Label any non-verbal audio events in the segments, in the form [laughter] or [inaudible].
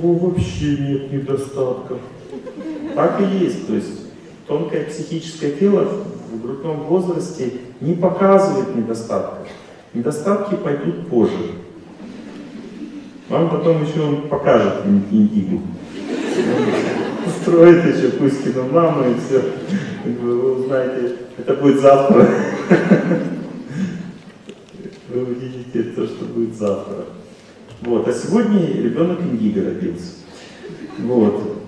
него вообще нет недостатков. Так и есть. То есть тонкое психическое тело в грудном возрасте не показывает недостатков. Недостатки пойдут позже. Вам потом еще он покажет индигу. Устроит еще Кузькину маму и все. Вы узнаете, это будет завтра. Вы увидите то, что будет завтра. Вот. А сегодня ребенок индиго родился. Вот.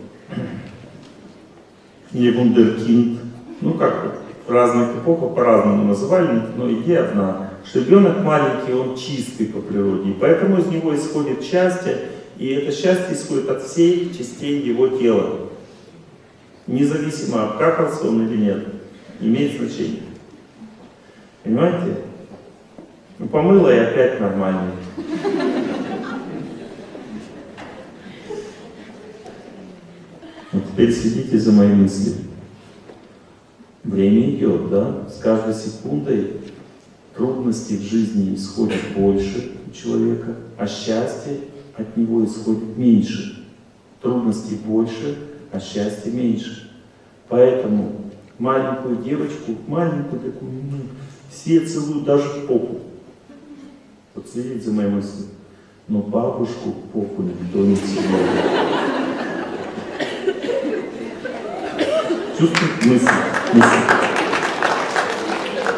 Или вундеркинд. Ну как, в разных эпохах по-разному называли, но идея одна что ребенок маленький, он чистый по природе, и поэтому из него исходит счастье, и это счастье исходит от всех частей его тела. Независимо, обкакался он или нет, имеет значение. Понимаете? Ну, помыла и опять нормально. Вот теперь следите за моей мыслью. Время идет, да? С каждой секундой трудностей в жизни исходит больше у человека, а счастье от него исходит меньше. Трудностей больше, а счастья меньше. Поэтому маленькую девочку, маленькую такую, ну, все целуют даже в попу. Вот следите за моей мыслью. Но бабушку в попу никто не целует. Чувствуете мысль? мысль.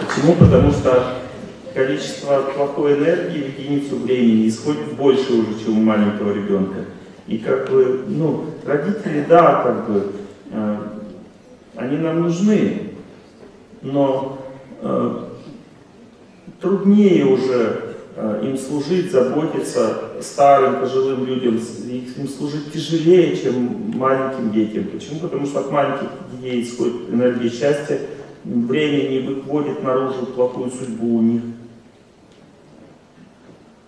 Почему? Потому что количество плохой энергии в единицу времени исходит больше уже, чем у маленького ребенка. И как бы, ну, родители, да, как бы, э, они нам нужны, но э, труднее уже э, им служить, заботиться старым, пожилым людям, им служить тяжелее, чем маленьким детям. Почему? Потому что от маленьких детей исходит энергия счастья, время не выводит наружу плохую судьбу у них.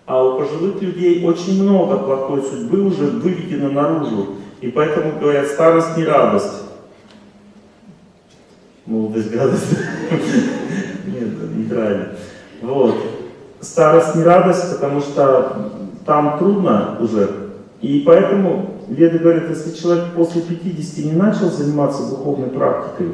А у пожилых людей очень много плохой судьбы уже выведено наружу. И поэтому говорят, старость не радость. Молодость гадость. [laughs] Нет, неправильно. Вот. Старость не радость, потому что там трудно уже. И поэтому Веды говорят, если человек после 50 не начал заниматься духовной практикой,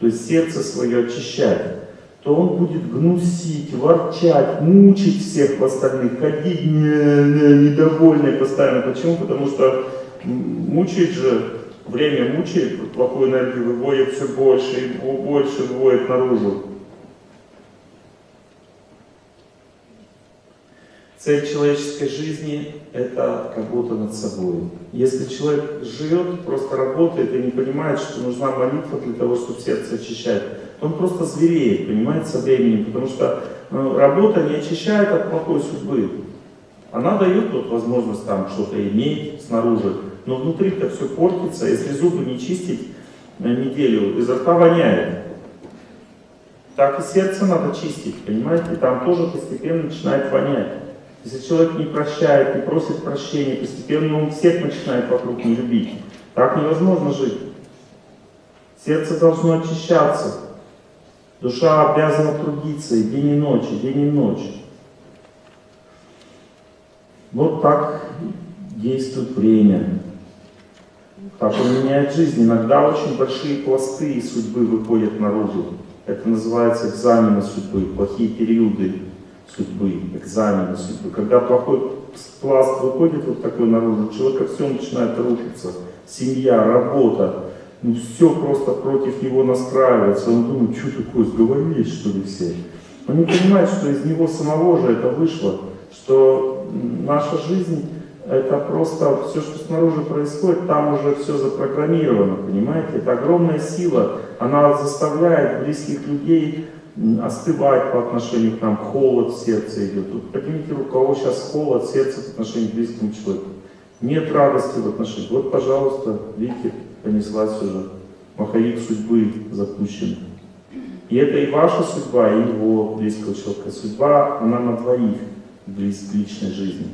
то есть сердце свое очищать, то он будет гнусить, ворчать, мучить всех остальных, ходить не, не, недовольный постоянно. Почему? Потому что мучает же, время мучает, плохую энергию выводит все больше и больше выводит наружу. Цель человеческой жизни – это работа над собой. Если человек живет, просто работает и не понимает, что нужна молитва для того, чтобы сердце очищать, он просто звереет, понимаете, со временем, потому что ну, работа не очищает от плохой судьбы. Она дает вот возможность там что-то иметь снаружи, но внутри-то все портится, если зубы не чистить на неделю, изо рта воняет. Так и сердце надо чистить, понимаете, там тоже постепенно начинает вонять. Если человек не прощает, не просит прощения, постепенно он всех начинает вокруг не любить. Так невозможно жить. Сердце должно очищаться. Душа обязана трудиться и день и ночь, и день и ночь. Вот так действует время. Так он меняет жизнь. Иногда очень большие пласты судьбы выходят наружу. Это называется экзамены судьбы, плохие периоды судьбы, экзамены судьбы. Когда плохой пласт выходит вот такой наружу, у человека все начинает рушиться. Семья, работа, ну все просто против него настраивается, он думает, что такое, сговорились что ли все? Он не понимает, что из него самого же это вышло, что наша жизнь это просто все, что снаружи происходит, там уже все запрограммировано, понимаете? Это огромная сила, она заставляет близких людей остывать по отношению к нам, холод в сердце идет. Тут поднимите руку, у кого сейчас холод в сердце по отношению к близкому человеку. Нет радости в отношении. Вот, пожалуйста, видите, понеслась уже. Маховик судьбы запущен. И это и ваша судьба, и его близкого человека. Судьба, она на двоих близ личной жизни.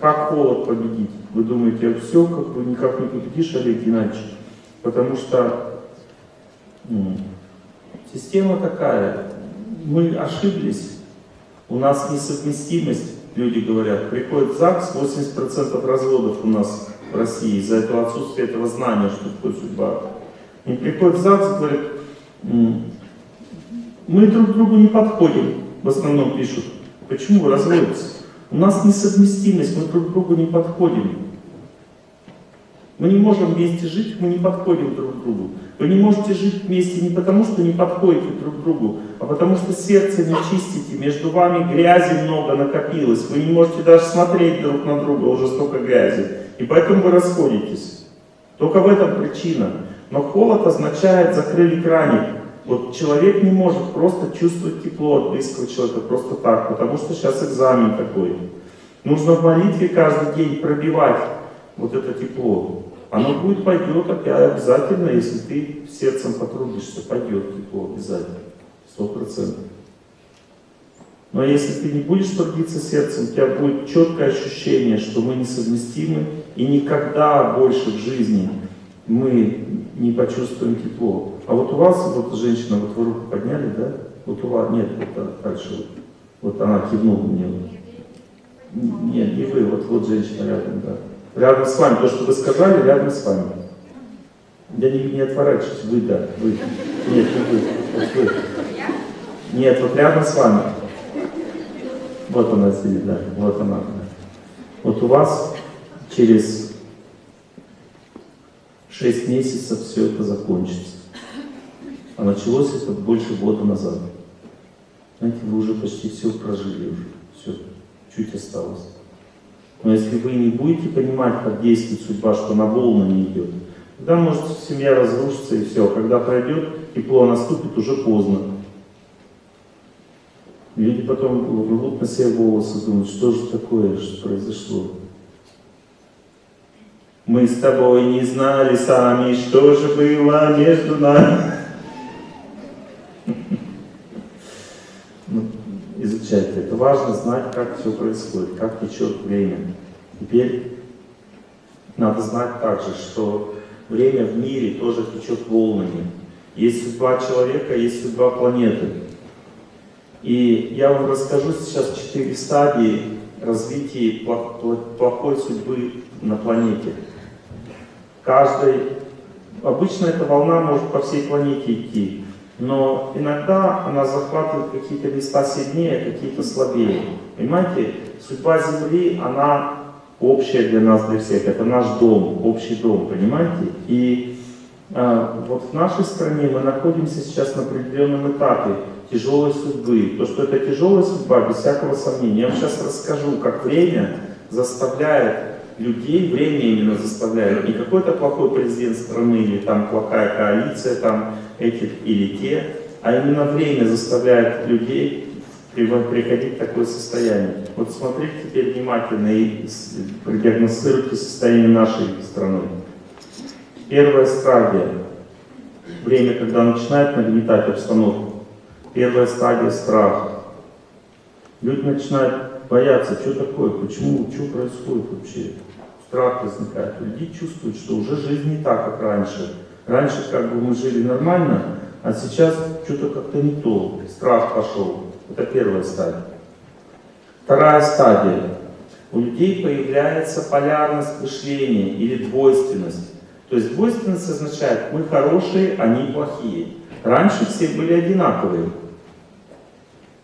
Как холод победить? Вы думаете, все, как бы никак не победишь, Олег Геннадьевич? Потому что система такая. Мы ошиблись. У нас несовместимость, люди говорят. Приходит ЗАГС, 80% разводов у нас в России из-за этого отсутствия этого знания, что такое судьба. И приходит ЗАГС говорит, мы друг другу не подходим, в основном пишут. Почему вы разводитесь? У нас несовместимость, мы друг другу не подходим. Мы не можем вместе жить, мы не подходим друг к другу. Вы не можете жить вместе не потому, что не подходите друг другу, а потому что сердце не чистите, между вами грязи много накопилось, вы не можете даже смотреть друг на друга, уже столько грязи. И поэтому вы расходитесь. Только в этом причина. Но холод означает закрыли краник. Вот человек не может просто чувствовать тепло от близкого человека просто так, потому что сейчас экзамен такой. Нужно в молитве каждый день пробивать вот это тепло. Оно будет, пойдет опять обязательно, если ты сердцем потрудишься, пойдет тепло обязательно, сто процентов. Но если ты не будешь трудиться сердцем, у тебя будет четкое ощущение, что мы несовместимы, и никогда больше в жизни мы не почувствуем тепло. А вот у вас, вот женщина, вот вы руку подняли, да? Вот у вас, нет, вот дальше, вот, вот она кивнула мне. Нет, не вы, вот, вот женщина рядом, да. Рядом с вами, то, что вы сказали, рядом с вами. Я не, не отворачиваюсь, вы, да, вы. Нет, не вы, вот вы. Нет, вот рядом с вами. Вот она сидит, да, вот она. Да. Вот у вас через 6 месяцев все это закончится. А началось это больше года назад. Знаете, вы уже почти все прожили уже. Все, чуть осталось. Но если вы не будете понимать, как действует судьба, что на не идет, тогда может семья разрушиться и все. Когда пройдет, тепло наступит, уже поздно. Люди потом рвут на себе волосы, думают, что же такое, что произошло. Мы с тобой не знали сами, что же было между нами. изучать это. Важно знать, как все происходит, как течет время. Теперь надо знать также, что время в мире тоже течет волнами. Есть судьба человека, есть судьба планеты. И я вам расскажу сейчас четыре стадии развития плохой судьбы на планете. Каждой, обычно эта волна может по всей планете идти но иногда она захватывает какие-то места сильнее, какие-то слабее. Понимаете, судьба Земли, она общая для нас, для всех. Это наш дом, общий дом, понимаете? И э, вот в нашей стране мы находимся сейчас на определенном этапе тяжелой судьбы. То, что это тяжелая судьба, без всякого сомнения. Я вам сейчас расскажу, как время заставляет людей, время именно заставляет, не какой-то плохой президент страны или там плохая коалиция, там этих или те, а именно время заставляет людей приходить в такое состояние. Вот смотрите теперь внимательно и продиагностируйте состояние нашей страны. Первая стадия. Время, когда начинает нагнетать обстановку. Первая стадия страха. Люди начинают бояться, что такое, почему, что происходит вообще. Страх возникает. Люди чувствуют, что уже жизнь не так, как раньше Раньше как бы мы жили нормально, а сейчас что-то как-то не то. Страх пошел. Это первая стадия. Вторая стадия. У людей появляется полярность мышления или двойственность. То есть двойственность означает, мы хорошие, они плохие. Раньше все были одинаковые.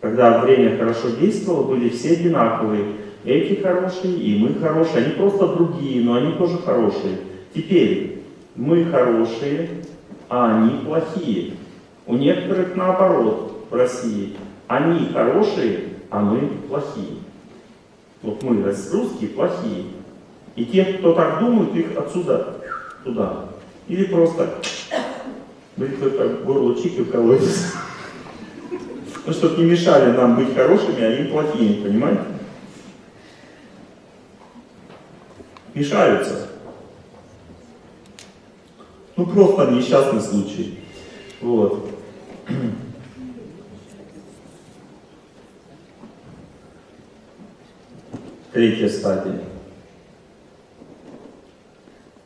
Когда время хорошо действовало, были все одинаковые. Эти хорошие, и мы хорошие. Они просто другие, но они тоже хорошие. Теперь мы хорошие, а они плохие. У некоторых наоборот в России. Они хорошие, а мы плохие. Вот мы, русские, плохие. И те, кто так думают, их отсюда туда. Или просто бритвой как горло чик и колотится. Ну, чтобы не мешали нам быть хорошими, а им плохими, понимаете? Мешаются. Ну, просто несчастный случай. Вот. [clears throat] Третья стадия.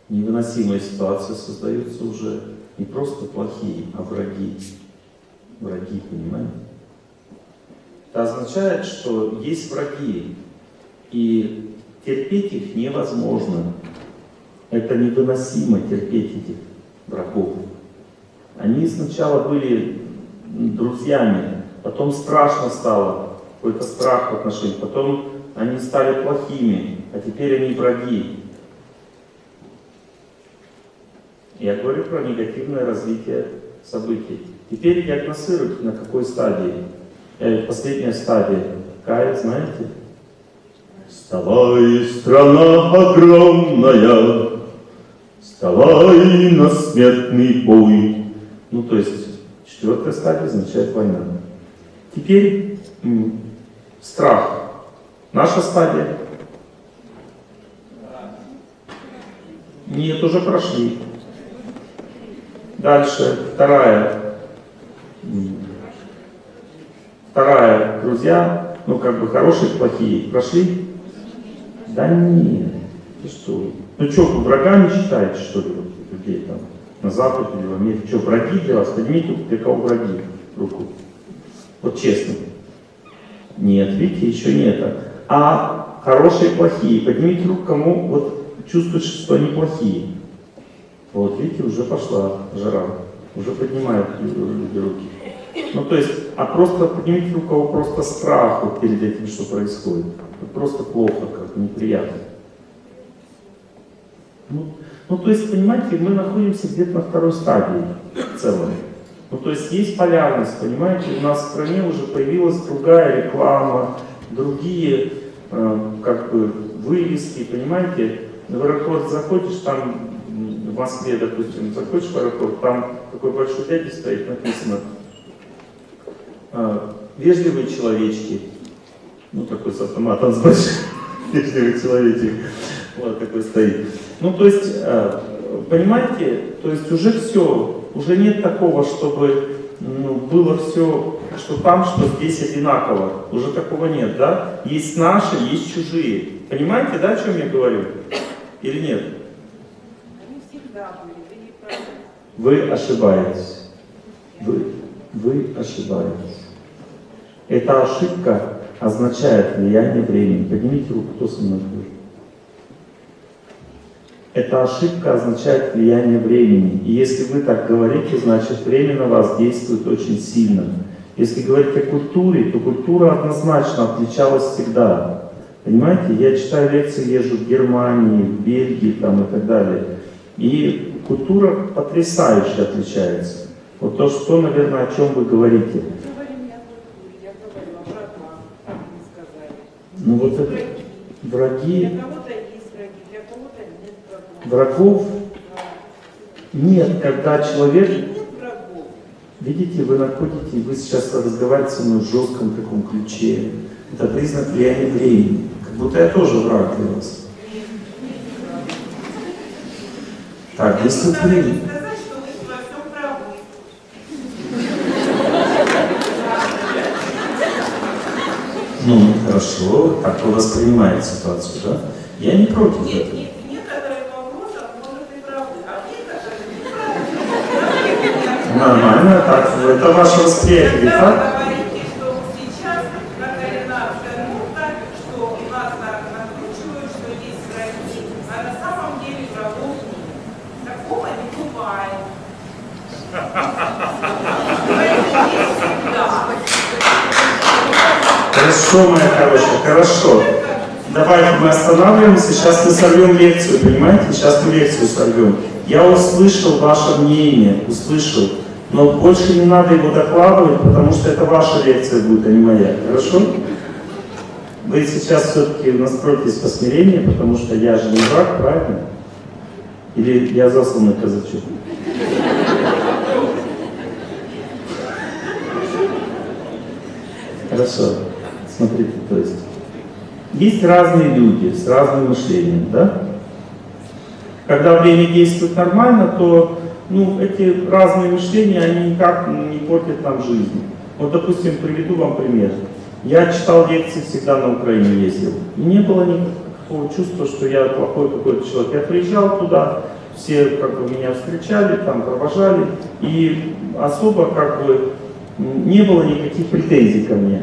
Невыносимая ситуация создаются уже не просто плохие, а враги. Враги, понимаете? Это означает, что есть враги, и терпеть их невозможно. Это невыносимо терпеть этих врагов. Они сначала были друзьями, потом страшно стало, какой-то страх в отношениях, потом они стали плохими, а теперь они враги. Я говорю про негативное развитие событий. Теперь диагностируйте, на какой стадии. Э, последняя стадия. Какая, знаете? Вставай, страна огромная, вставай на смертный бой. Ну, то есть, четвертая стадия означает война. Теперь страх. Наша стадия. Нет, уже прошли. Дальше, вторая. Вторая, друзья, ну как бы хорошие, плохие, прошли? Да нет, ты что? Ну что, вы врагами считаете, что ли, вот, людей там, на Западе или в Америке? Что, враги для вас? Поднимите для кого враги руку. Вот честно. Нет, видите, еще не это. А хорошие, плохие. Поднимите руку, кому вот чувствуете, что они плохие. Вот, видите, уже пошла жара. Уже поднимают люди руки. Ну, то есть, а просто поднимите руку, кого просто страх перед этим, что происходит. Просто плохо, как неприятно. Ну, ну, то есть, понимаете, мы находимся где-то на второй стадии в целом. Ну, то есть, есть полярность, понимаете, у нас в стране уже появилась другая реклама, другие, э, как бы, вывески, понимаете. В аэропорт заходишь, там в Москве, допустим, заходишь в аэропорт, там такой большой дядя стоит, написано а, «Вежливые человечки». Ну, такой с автоматом с большим. [laughs] Вежливый человечек. Вот такой стоит. Ну, то есть, а, понимаете, то есть уже все, уже нет такого, чтобы ну, было все, что там, что здесь одинаково. Уже такого нет, да? Есть наши, есть чужие. Понимаете, да, о чем я говорю? Или нет? Вы ошибаетесь. Вы, вы ошибаетесь. Эта ошибка означает влияние времени. Поднимите руку, кто со мной говорит. Эта ошибка означает влияние времени. И если вы так говорите, значит время на вас действует очень сильно. Если говорить о культуре, то культура однозначно отличалась всегда. Понимаете, я читаю лекции, езжу в Германии, в Бельгии там, и так далее. И культура потрясающе отличается. Вот то, что, наверное, о чем вы говорите. Ну вот это враги. Врагов нет, когда человек... Видите, вы находите, вы сейчас разговариваете со мной в жестком таком ключе. Это признак влияния времени. Как будто я тоже враг для вас. Так, если вы... Ну, хорошо, так вы воспринимаете ситуацию, да? Я не против нет, этого. Нет, некоторые вопросы, может, и правы, а некоторые неправы. Нормально, так, это ваше восприятие, так? говорите, что сейчас какая нация мута, что нас так накручивают, что есть враги, а на самом деле врагов нет. Такого не бывает. Враги есть всегда. Хорошо, моя хорошая, хорошо. Давайте мы останавливаемся, сейчас мы сорвем лекцию, понимаете? Сейчас мы лекцию сорвем. Я услышал ваше мнение, услышал. Но больше не надо его докладывать, потому что это ваша лекция будет, а не моя. Хорошо? Вы сейчас все-таки настройтесь по смирению, потому что я же не враг, правильно? Или я засланный казачок? Хорошо. Смотрите, то есть есть разные люди с разным мышлением, да? Когда время действует нормально, то ну, эти разные мышления, они никак не портят нам жизнь. Вот, допустим, приведу вам пример. Я читал лекции всегда на Украине ездил. И не было никакого чувства, что я плохой какой-то человек. Я приезжал туда, все как бы меня встречали, там провожали, и особо как бы не было никаких претензий ко мне.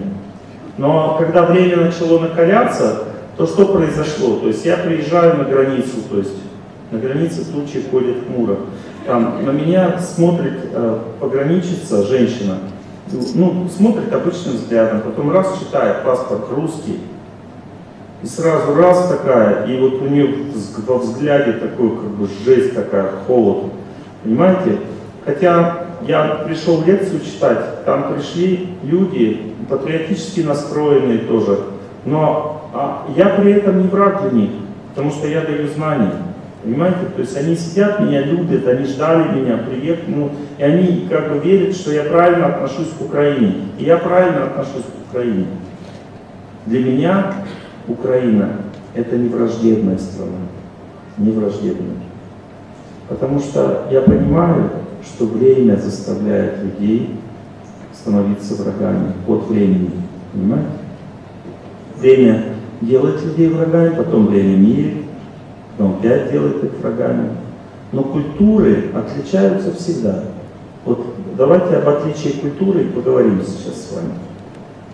Но когда время начало накаляться, то что произошло? То есть я приезжаю на границу, то есть На границе тучи ходит хмуро. Там на меня смотрит э, пограничица, женщина, ну, смотрит обычным взглядом, потом раз читает паспорт русский, и сразу раз такая, и вот у нее во взгляде такой, как бы, жесть такая, холод. Понимаете? Хотя я пришел лекцию читать, там пришли люди, патриотически настроенные тоже, но а, я при этом не враг для них, потому что я даю знания. Понимаете? То есть они сидят, меня любят, они ждали меня, приехали, ну, и они как бы верят, что я правильно отношусь к Украине. И я правильно отношусь к Украине. Для меня Украина – это не враждебная страна, не враждебная. Потому что я понимаю, что время заставляет людей становиться врагами от времени. Понимаете? Время делает людей врагами, потом время мирит, потом опять делает их врагами. Но культуры отличаются всегда. Вот давайте об отличии культуры поговорим сейчас с вами.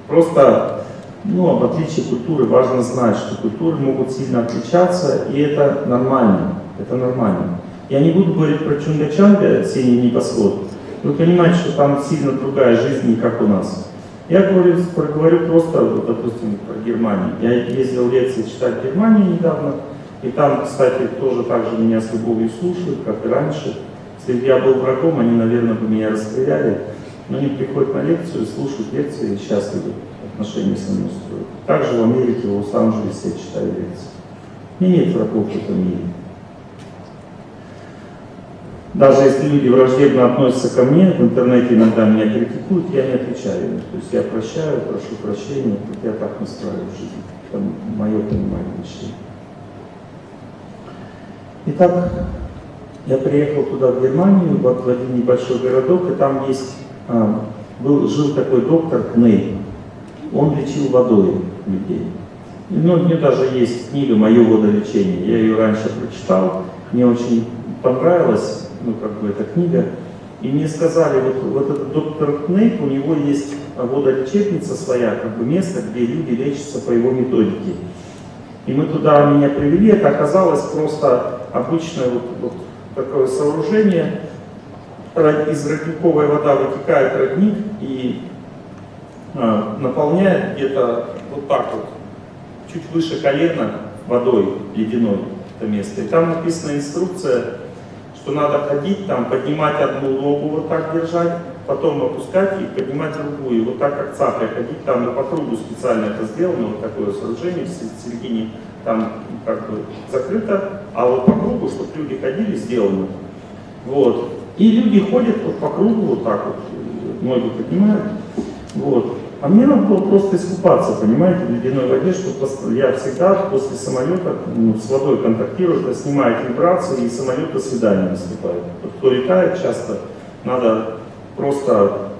Просто ну, об отличии культуры важно знать, что культуры могут сильно отличаться, и это нормально. Это нормально. Я не буду говорить про Чунга-Чанга, синий небосвод. Вы понимаете, что там сильно другая жизнь, не как у нас. Я говорю, проговорю просто, вот, допустим, про Германию. Я ездил лекции читать Германию недавно, и там, кстати, тоже так же меня с любовью слушают, как и раньше. Если бы я был врагом, они, наверное, бы меня расстреляли. Но они приходят на лекцию, слушают лекции и счастливы отношения со мной строят. Также в Америке, в Лос-Анджелесе я читаю лекции. Мне нет врагов в этом мире. Даже если люди враждебно относятся ко мне, в интернете иногда меня критикуют, я не отвечаю. То есть я прощаю, прошу прощения, вот я так настраиваю жизнь. Это мое понимание вещей. Итак, я приехал туда, в Германию, в один небольшой городок, и там есть, а, был, жил такой доктор Кней. Он лечил водой людей. Ну, у меня даже есть книга «Мое водолечение». Я ее раньше прочитал, мне очень понравилось ну, как бы, эта книга. И мне сказали, вот, вот этот доктор Кнейп, у него есть водолечебница своя, как бы место, где люди лечатся по его методике. И мы туда меня привели, это оказалось просто обычное вот, вот такое сооружение. Из родниковой вода вытекает родник и а, наполняет где-то вот так вот, чуть выше колена водой ледяной это место. И там написана инструкция, что надо ходить там, поднимать одну ногу, вот так держать, потом опускать и поднимать другую. Вот так как цапля ходить, там по кругу специально это сделано, вот такое сооружение в середине там как бы закрыто, а вот по кругу, чтобы люди ходили, сделано. Вот. И люди ходят вот по кругу, вот так вот, ноги поднимают. Вот. А мне надо было просто искупаться, понимаете, в ледяной воде, что я всегда после самолета ну, с водой контактирую, это снимает вибрации, и самолет до свидания наступает. Вот кто летает часто, надо просто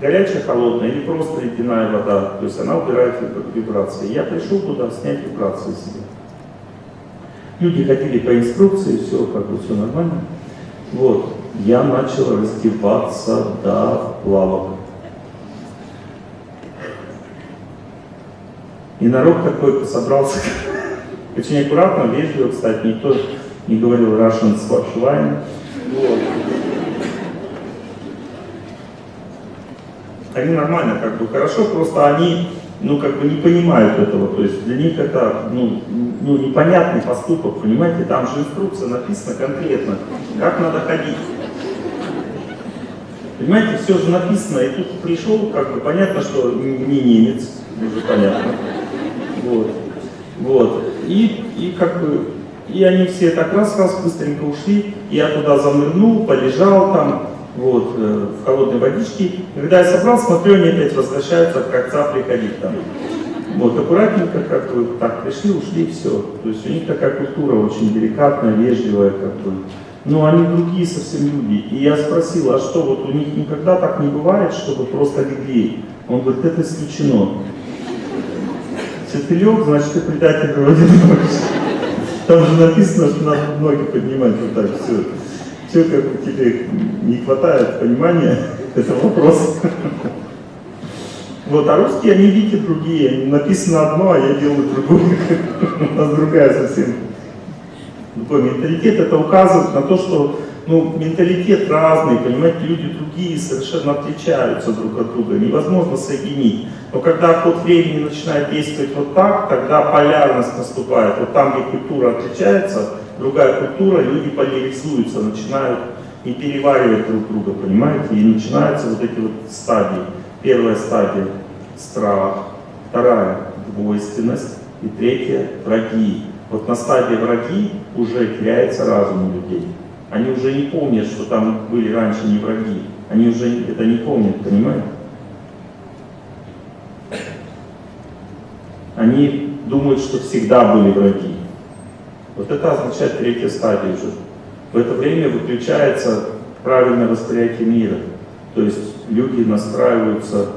горячая, холодная или просто ледяная вода, то есть она убирает вибрации. Я пришел туда снять вибрации себе. Люди ходили по инструкции, все как бы все нормально. Вот, я начал раздеваться до плавок. И народ такой собрался, очень аккуратно, вежливо, кстати, никто не говорил Russian Swatchline. Вот. Они нормально, как бы хорошо, просто они, ну, как бы не понимают этого, то есть для них это, ну, ну непонятный поступок, понимаете, там же инструкция написана конкретно, как надо ходить. Понимаете, все же написано, и тут пришел, как бы понятно, что не немец, уже понятно. Вот. Вот. И, и как бы, и они все так раз-раз быстренько ушли, я туда занырнул, полежал там, вот, э, в холодной водичке. Когда я собрал, смотрю, они опять возвращаются, как цапли ходить там. Вот, аккуратненько, как бы, так, пришли, ушли, все. То есть у них такая культура очень деликатная, вежливая, как бы. Но они другие совсем люди. И я спросил, а что, вот у них никогда так не бывает, чтобы просто легли? Он говорит, это исключено. Если ты значит ты предатель вроде Там же написано, что надо ноги поднимать вот так, все. Все, как тебе не хватает понимания, [laughs] это вопрос. Вот, а русские, они видите другие. Написано одно, а я делаю другое. [laughs] У нас другая совсем менталитет, это указывает на то, что ну, менталитет разный, понимаете, люди другие совершенно отличаются друг от друга, невозможно соединить. Но когда ход времени начинает действовать вот так, тогда полярность наступает. Вот там, где культура отличается, другая культура, люди поляризуются, начинают и переваривать друг друга, понимаете? И начинаются вот эти вот стадии. Первая стадия – страх, вторая – двойственность, и третья – враги. Вот на стадии враги уже теряется разум у людей. Они уже не помнят, что там были раньше не враги. Они уже это не помнят, понимаете? Они думают, что всегда были враги. Вот это означает третья стадия уже. В это время выключается правильное восприятие мира. То есть люди настраиваются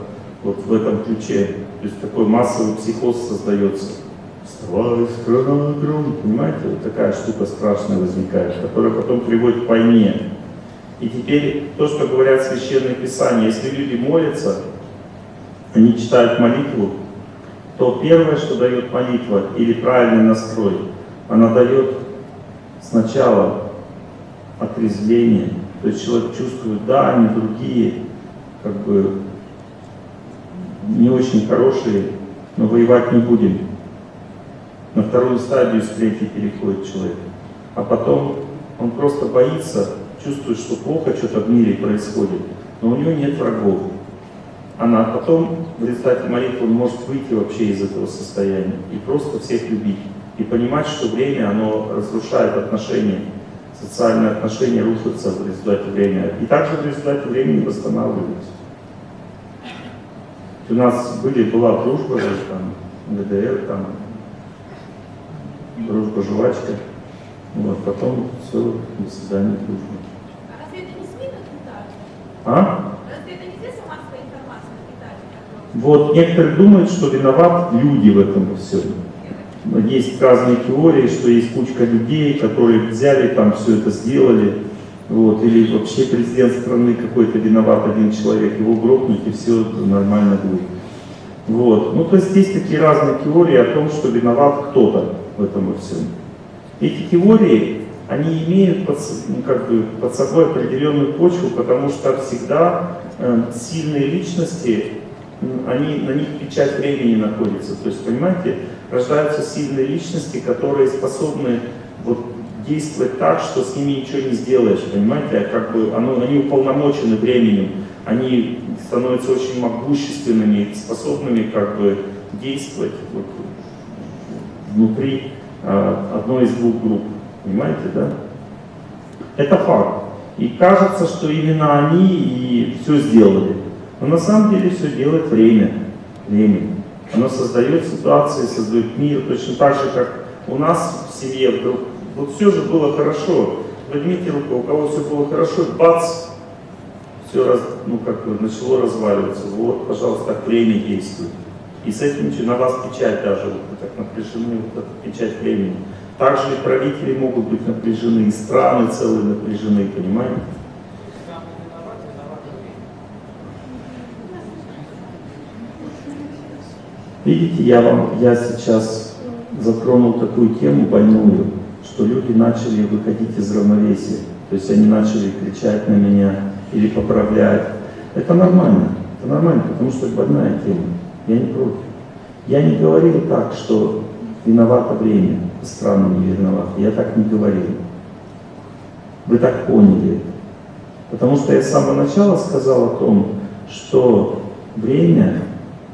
вот в этом ключе. То есть такой массовый психоз создается. Вставай, страна огромная. Понимаете, вот такая штука страшная возникает, которая потом приводит к войне. И теперь то, что говорят священные писания, если люди молятся, они читают молитву, то первое, что дает молитва или правильный настрой, она дает сначала отрезвление, то есть человек чувствует, да, они другие, как бы не очень хорошие, но воевать не будем. На вторую стадию с третьей переходит человек. А потом он просто боится, чувствует, что плохо что-то в мире происходит, но у него нет врагов. Она потом в результате молитвы может выйти вообще из этого состояния и просто всех любить. И понимать, что время, оно разрушает отношения, социальные отношения рушатся в результате времени. И также в результате времени восстанавливаются. У нас были, была дружба, там, ГДР, там, дружба жвачка. Вот, потом все, до свидания, дружба. А разве это не СМИ нагнетают? А? Разве это не средства массовой информации нагнетают? Вот некоторые думают, что виноват люди в этом во всем. Но Есть разные теории, что есть кучка людей, которые взяли там все это сделали, вот, или вообще президент страны какой-то виноват один человек, его грохнуть и все нормально будет. Вот. Ну, то есть есть такие разные теории о том, что виноват кто-то в этом всем. Эти теории, они имеют под, ну, как бы, под собой определенную почву, потому что всегда э, сильные личности, они, на них печать времени находится. То есть, понимаете, рождаются сильные личности, которые способны вот, действовать так, что с ними ничего не сделаешь, понимаете, а как бы оно, они уполномочены временем, они становятся очень могущественными, способными как бы действовать вот, внутри а, одной из двух групп, понимаете, да? Это факт. И кажется, что именно они и все сделали. Но на самом деле все делает время. Время. Оно создает ситуации, создает мир, точно так же, как у нас в семье вдруг. Вот все же было хорошо. Возьмите руку, у кого все было хорошо, бац, все раз, ну, как бы начало разваливаться. Вот, пожалуйста, так время действует. И с этим на вас печать даже, вот напряжены, вот эта печать времени. Также и правители могут быть напряжены, и страны целые напряжены, понимаете? Видите, я вам, я сейчас затронул такую тему больную, что люди начали выходить из равновесия. То есть они начали кричать на меня или поправлять. Это нормально, это нормально, потому что это больная тема. Я не против. Я не говорил так, что виновато время, страны не виноваты. Я так не говорил. Вы так поняли. Потому что я с самого начала сказал о том, что время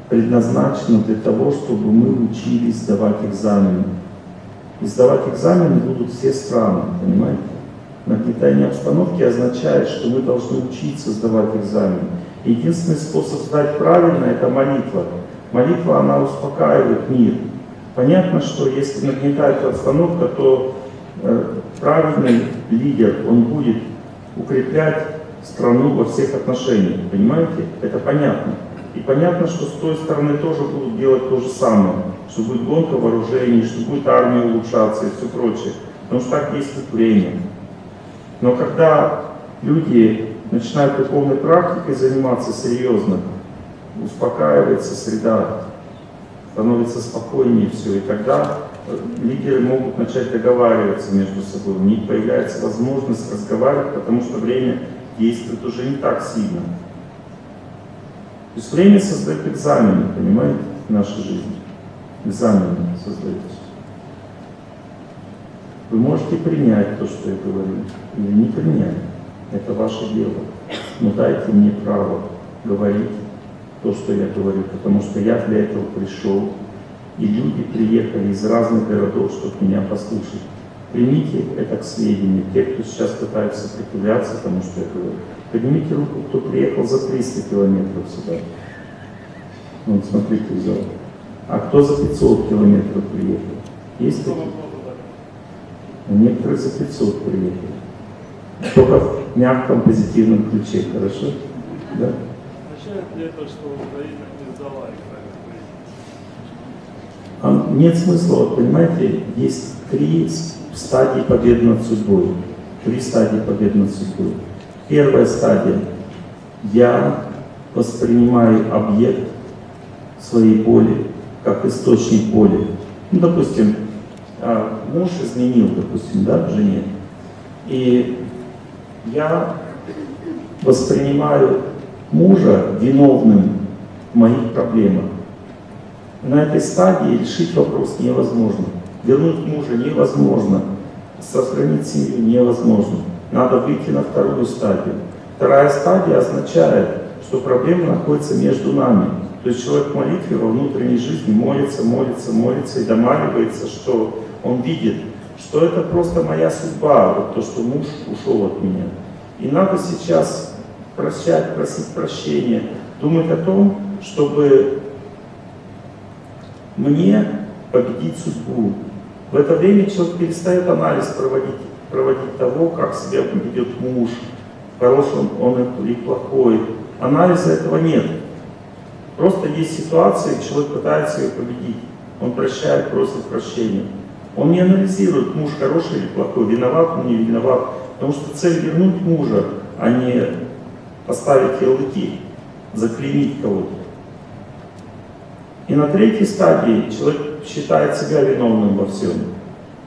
предназначено для того, чтобы мы учились сдавать экзамены. И сдавать экзамены будут все страны, понимаете? Нагнетание обстановки означает, что мы должны учиться сдавать экзамен. Единственный способ сдать правильно – это молитва. Молитва, она успокаивает мир. Понятно, что если нагнетается обстановка, то э, правильный лидер, он будет укреплять страну во всех отношениях, понимаете? Это понятно. И понятно, что с той стороны тоже будут делать то же самое, что будет гонка вооружений, что будет армия улучшаться и все прочее. Потому что так действует время. Но когда люди начинают духовной практикой заниматься серьезно, успокаивается среда, становится спокойнее все, и тогда э, лидеры могут начать договариваться между собой, у них появляется возможность разговаривать, потому что время действует уже не так сильно. То есть время создает экзамены, понимаете, в нашей жизни. Экзамены создают. Вы можете принять то, что я говорю, или не принять. Это ваше дело. Но дайте мне право говорить то, что я говорю, потому что я для этого пришел, и люди приехали из разных городов, чтобы меня послушать. Примите это к сведению. Те, кто сейчас пытается сопротивляться тому, что я говорю, поднимите руку, кто приехал за 300 километров сюда. Вот смотрите в зал. А кто за 500 километров приехал? Есть такие? А некоторые за 500 приехали. Только в мягком позитивном ключе, хорошо? Да? Означает ли это, что Украина не сдала Израиль? А Нет смысла, вот понимаете, есть три стадии победы над судьбой. Три стадии победы над судьбой. Первая стадия. Я воспринимаю объект своей боли как источник боли. Ну, допустим, а, муж изменил, допустим, да, жене. И я воспринимаю мужа виновным в моих проблемах. На этой стадии решить вопрос невозможно. Вернуть мужа невозможно. Сохранить семью невозможно. Надо выйти на вторую стадию. Вторая стадия означает, что проблема находится между нами. То есть человек в молитве во внутренней жизни молится, молится, молится и домаливается, что он видит, что это просто моя судьба, вот то, что муж ушел от меня. И надо сейчас прощать, просить прощения, думать о том, чтобы мне победить судьбу. В это время человек перестает анализ проводить, проводить того, как себя ведет муж, хороший он, он или плохой. Анализа этого нет. Просто есть ситуации, человек пытается ее победить. Он прощает, просит прощения. Он не анализирует, муж хороший или плохой, виноват он, не виноват. Потому что цель вернуть мужа, а не поставить ярлыки, заклеймить кого-то. И на третьей стадии человек считает себя виновным во всем.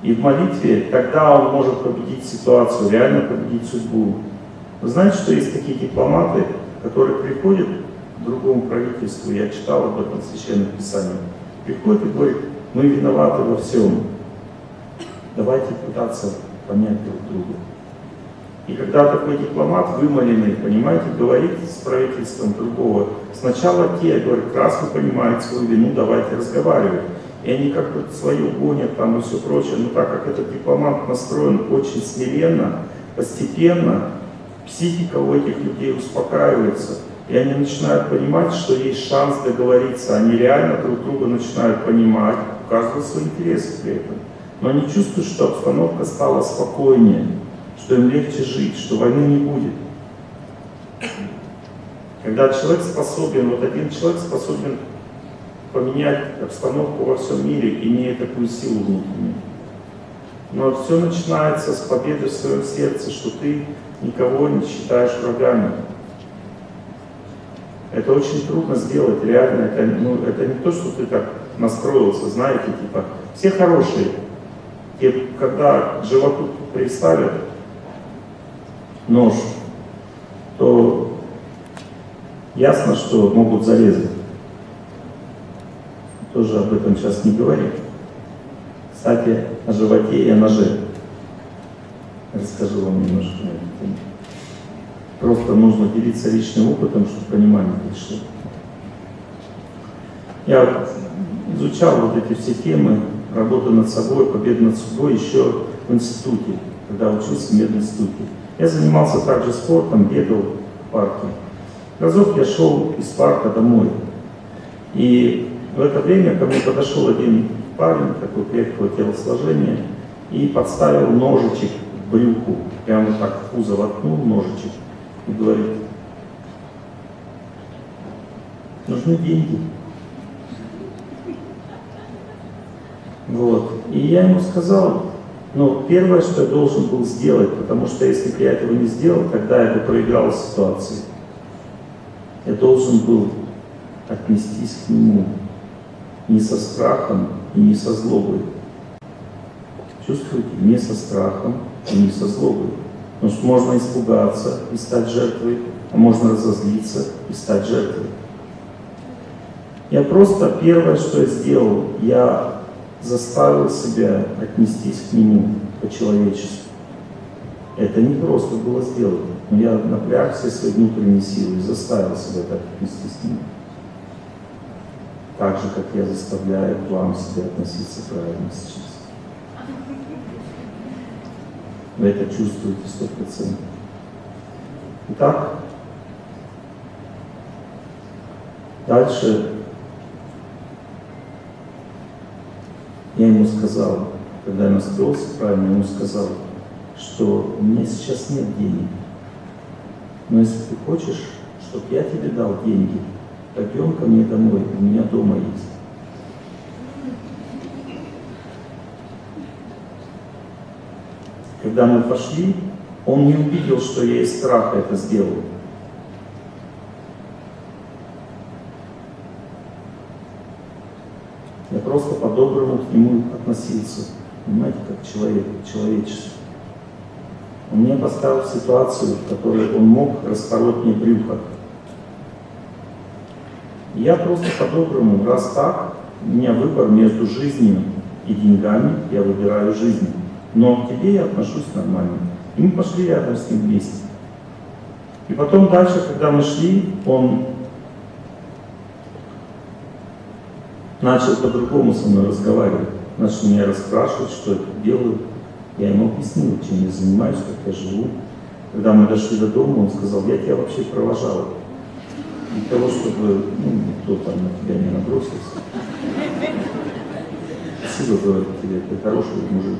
И в молитве тогда он может победить ситуацию, реально победить судьбу. Вы знаете, что есть такие дипломаты, которые приходят к другому правительству, я читал об этом в Священном Писании, приходят и говорят, мы виноваты во всем. Давайте пытаться понять друг друга. И когда такой дипломат вымоленный, понимаете, говорит с правительством другого, сначала те говорят, раз вы понимаете свою вину, давайте разговаривать. И они как бы свое гонят там и все прочее. Но так как этот дипломат настроен очень смиренно, постепенно, психика у этих людей успокаивается. И они начинают понимать, что есть шанс договориться. Они реально друг друга начинают понимать, у каждого свои интересы при этом. Но они чувствуют, что обстановка стала спокойнее что им легче жить, что войны не будет. Когда человек способен, вот один человек способен поменять обстановку во всем мире, имея такую силу внутреннюю. Но все начинается с победы в своем сердце, что ты никого не считаешь врагами. Это очень трудно сделать, реально. Это, ну, это не то, что ты так настроился, знаете, типа, все хорошие. Те, когда животу приставят, нож, то ясно, что могут зарезать. Тоже об этом сейчас не говорим. Кстати, о животе и о ноже. Расскажу вам немножко на эту тему. Просто нужно делиться личным опытом, чтобы понимание пришло. Я изучал вот эти все темы, работу над собой, победу над собой еще в институте, когда учился в мединституте. Я занимался также спортом, бегал в парке. Разок я шел из парка домой. И в это время ко мне подошел один парень, такой крепкого телосложения, и подставил ножичек в брюку. Прямо так в пузо воткнул ножичек и говорит, нужны деньги. Вот. И я ему сказал, но первое, что я должен был сделать, потому что если бы я этого не сделал, тогда я бы проиграл ситуацию. Я должен был отнестись к нему не со страхом и не со злобой, чувствуете не со страхом и не со злобой. Потому что можно испугаться и стать жертвой, а можно разозлиться и стать жертвой. Я просто первое, что я сделал, я заставил себя отнестись к нему по-человечески. Это не просто было сделано, но я напряг все свои внутренние силы и заставил себя так отнестись к нему. Так же, как я заставляю к вам себя относиться правильно сейчас. Вы это чувствуете сто процентов. Итак, дальше я ему сказал, когда я настроился правильно, я ему сказал, что у меня сейчас нет денег. Но если ты хочешь, чтобы я тебе дал деньги, пойдем ко мне домой, у меня дома есть. Когда мы пошли, он не увидел, что я из страха это сделал. Я просто по-доброму к нему относился, понимаете, как человек, человечество. Он меня поставил в ситуацию, в которой он мог распороть мне брюхо. Я просто по-доброму, раз так, у меня выбор между жизнью и деньгами, я выбираю жизнь. Но к тебе я отношусь нормально. И мы пошли рядом с ним вместе. И потом дальше, когда мы шли, он начал по-другому со мной разговаривать. Начал меня расспрашивать, что я тут делаю. Я ему объяснил, чем я занимаюсь, как я живу. Когда мы дошли до дома, он сказал, я тебя вообще провожал. Для того, чтобы ну, никто там на тебя не набросился. Спасибо, говорит тебе, ты хороший мужик.